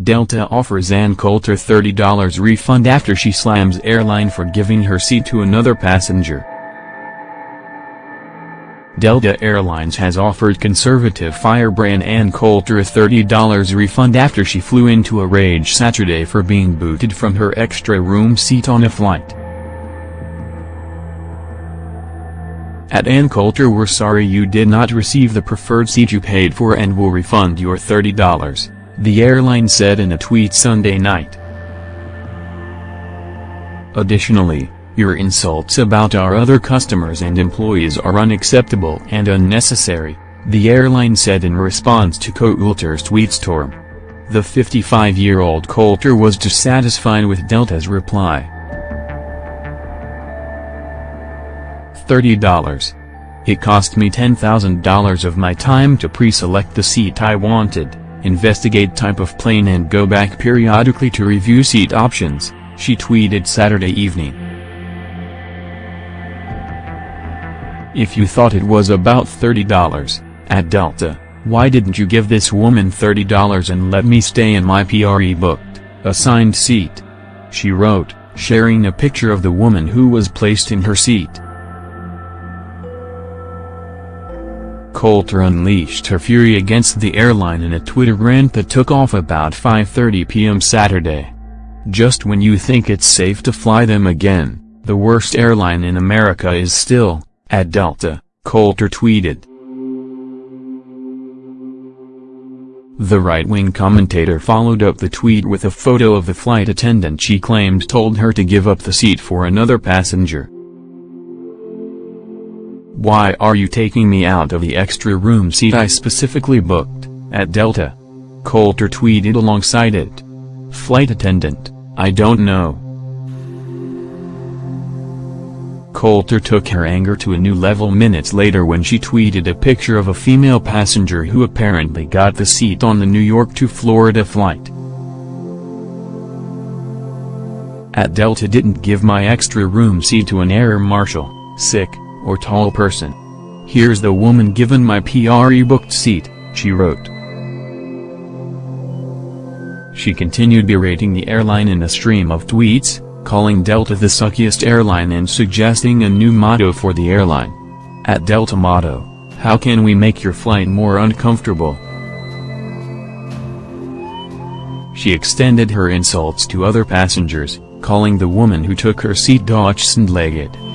Delta offers Ann Coulter $30 refund after she slams airline for giving her seat to another passenger. Delta Airlines has offered conservative firebrand Ann Coulter a $30 refund after she flew into a rage Saturday for being booted from her extra room seat on a flight. At Ann Coulter we're sorry you did not receive the preferred seat you paid for and will refund your $30, the airline said in a tweet Sunday night. Additionally, your insults about our other customers and employees are unacceptable and unnecessary, the airline said in response to Coulter's tweetstorm. The 55-year-old Coulter was dissatisfied with Delta's reply. $30. It cost me $10,000 of my time to pre-select the seat I wanted, investigate type of plane and go back periodically to review seat options, she tweeted Saturday evening. If you thought it was about $30, at Delta, why didn't you give this woman $30 and let me stay in my PRE booked, assigned seat? She wrote, sharing a picture of the woman who was placed in her seat. Coulter unleashed her fury against the airline in a Twitter rant that took off about 5.30 p.m. Saturday. Just when you think it's safe to fly them again, the worst airline in America is still, at Delta, Coulter tweeted. The right-wing commentator followed up the tweet with a photo of the flight attendant she claimed told her to give up the seat for another passenger. Why are you taking me out of the extra room seat I specifically booked, at Delta? Coulter tweeted alongside it. Flight attendant, I don't know. Coulter took her anger to a new level minutes later when she tweeted a picture of a female passenger who apparently got the seat on the New York to Florida flight. At Delta didn't give my extra room seat to an air marshal, sick, or tall person. Here's the woman given my PRE booked seat, she wrote. She continued berating the airline in a stream of tweets, calling Delta the suckiest airline and suggesting a new motto for the airline. At Delta motto, how can we make your flight more uncomfortable? She extended her insults to other passengers, calling the woman who took her seat dachshund-legged.